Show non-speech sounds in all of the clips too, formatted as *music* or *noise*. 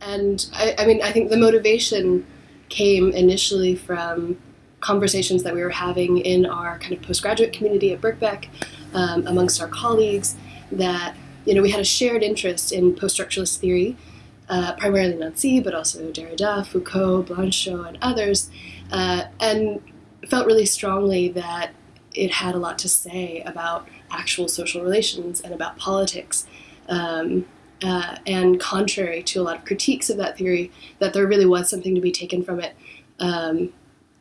and I, I mean, I think the motivation came initially from conversations that we were having in our kind of postgraduate community at Birkbeck um, amongst our colleagues that you know we had a shared interest in post-structuralist theory, uh, primarily Nancy, but also Derrida, Foucault, Blanchot, and others, uh, and felt really strongly that it had a lot to say about actual social relations and about politics. Um, uh, and contrary to a lot of critiques of that theory, that there really was something to be taken from it um,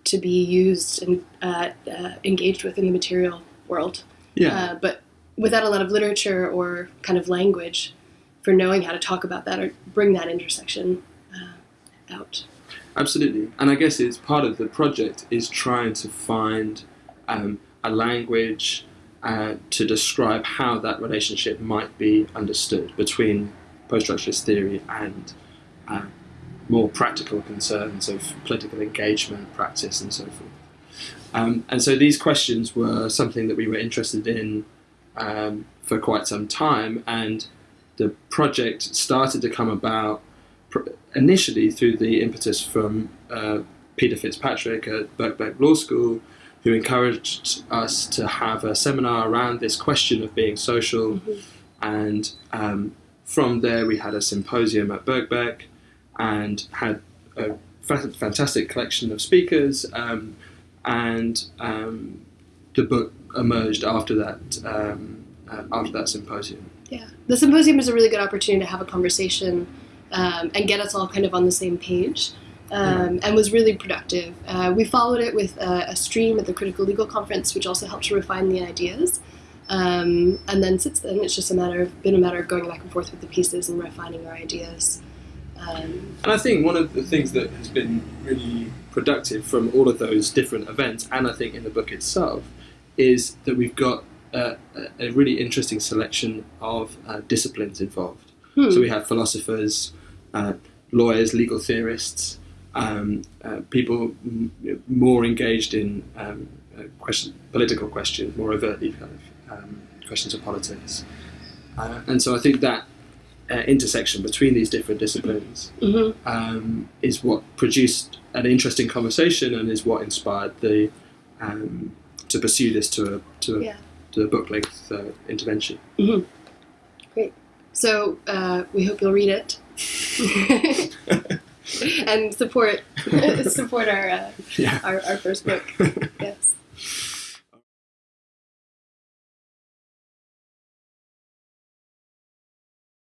to be used and uh, uh, engaged with in the material world. Yeah. Uh, but without a lot of literature or kind of language for knowing how to talk about that or bring that intersection uh, out. Absolutely, and I guess it's part of the project is trying to find um, a language uh, to describe how that relationship might be understood between post-structuralist theory and uh, more practical concerns of political engagement, practice, and so forth. Um, and so these questions were something that we were interested in um, for quite some time, and the project started to come about initially through the impetus from uh, Peter Fitzpatrick at Birkbeck Law School, who encouraged us to have a seminar around this question of being social. Mhm. And um, from there, we had a symposium at Birkbeck and had a fa- fantastic collection of speakers. Um, and um, the book emerged after that um, uh, after that symposium. Yeah, the symposium is a really good opportunity to have a conversation um, and get us all kind of on the same page, um, and was really productive. Uh, we followed it with a, a stream at the Critical Legal Conference, which also helped to refine the ideas. Um, and then since then, it's just a matter of been a matter of going back and forth with the pieces and refining our ideas. Um, And I think one of the things that has been really productive from all of those different events, and I think in the book itself, is that we've got a, a a really interesting selection of uh, disciplines involved. hmm. So we have philosophers, uh, lawyers, legal theorists, um, uh, people m- more engaged in um, uh, question, political questions, more overtly kind of um, questions of politics. Uh, and so I think that uh, intersection between these different disciplines Mhm. um, is what produced an interesting conversation and is what inspired the um, to pursue this to a to a, Yeah. to a book length uh, intervention. Great. So uh, we hope you'll read it *laughs* *laughs* and support *laughs* support our, uh, yeah. our our first book. *laughs* Yes.